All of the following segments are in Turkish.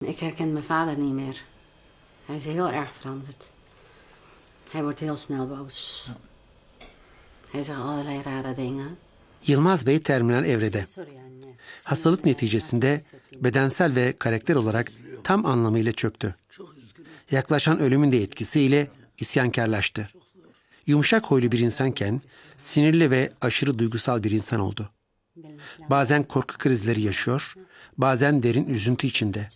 Ik herken mijn vader niet meer. Hij is heel erg veranderd. Hij wordt heel snel boos. Hij zegt allerlei rare dingen. Yılmaz Bey terminal evrede. Hastalık neticesinde bedensel ve karakter olarak tam anlamıyla çöktü. Yaklaşan ölümün de etkisiyle isyankarlaştı. Yumuşak huylu bir insanken sinirli ve aşırı duygusal bir insan oldu. Bazen korku krizleri yaşıyor, bazen derin üzüntü içinde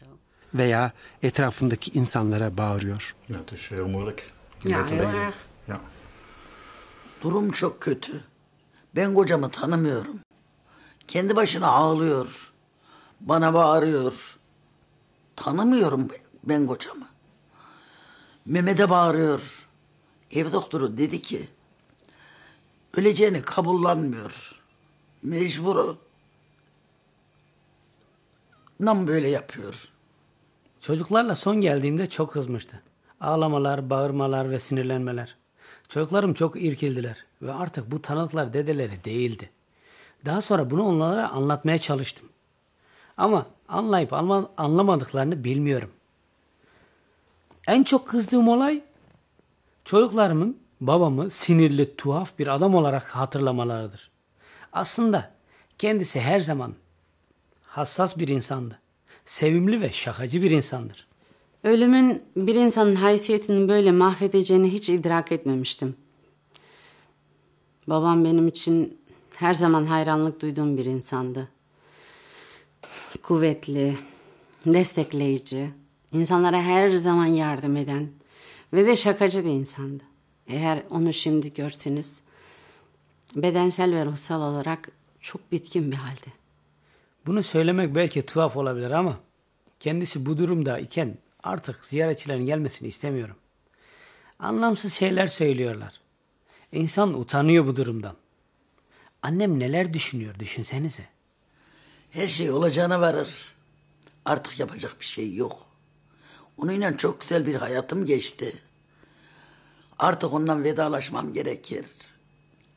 veya etrafındaki insanlara bağırıyor. Ja, het is heel moeilijk. om Ja, bij te heel leven. erg. Ja. Durum çok kötü. Ben kocamı tanımıyorum. Kendi başına ağlıyor. Bana bağırıyor. Tanımıyorum ben kocamı. Mehmet'e bağırıyor. Ev doktoru dedi ki öleceğini kabullanmıyor. Mecburu. Nam böyle yapıyor. Çocuklarla son geldiğimde çok kızmıştı. Ağlamalar, bağırmalar ve sinirlenmeler. Çocuklarım çok irkildiler ve artık bu tanıklar dedeleri değildi. Daha sonra bunu onlara anlatmaya çalıştım. Ama anlayıp anla- anlamadıklarını bilmiyorum. En çok kızdığım olay çocuklarımın babamı sinirli, tuhaf bir adam olarak hatırlamalarıdır. Aslında kendisi her zaman hassas bir insandı. Sevimli ve şakacı bir insandır. Ölümün bir insanın haysiyetini böyle mahvedeceğini hiç idrak etmemiştim. Babam benim için her zaman hayranlık duyduğum bir insandı. Kuvvetli, destekleyici, insanlara her zaman yardım eden ve de şakacı bir insandı. Eğer onu şimdi görseniz bedensel ve ruhsal olarak çok bitkin bir halde. Bunu söylemek belki tuhaf olabilir ama kendisi bu durumda iken artık ziyaretçilerin gelmesini istemiyorum. Anlamsız şeyler söylüyorlar. İnsan utanıyor bu durumdan. Annem neler düşünüyor düşünsenize. Her şey olacağına varır. Artık yapacak bir şey yok. Onunla çok güzel bir hayatım geçti. Artık ondan vedalaşmam gerekir.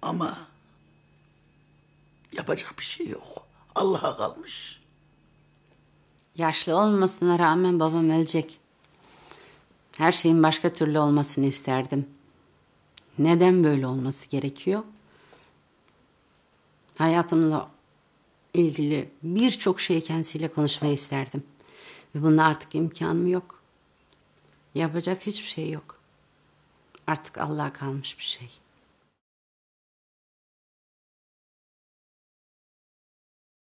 Ama yapacak bir şey yok. Allah'a kalmış. Yaşlı olmasına rağmen babam ölecek. Her şeyin başka türlü olmasını isterdim. Neden böyle olması gerekiyor? Hayatımla ilgili birçok şey kendisiyle konuşmayı isterdim. Ve bunun artık imkanım yok. Yapacak hiçbir şey yok. Artık Allah'a kalmış bir şey.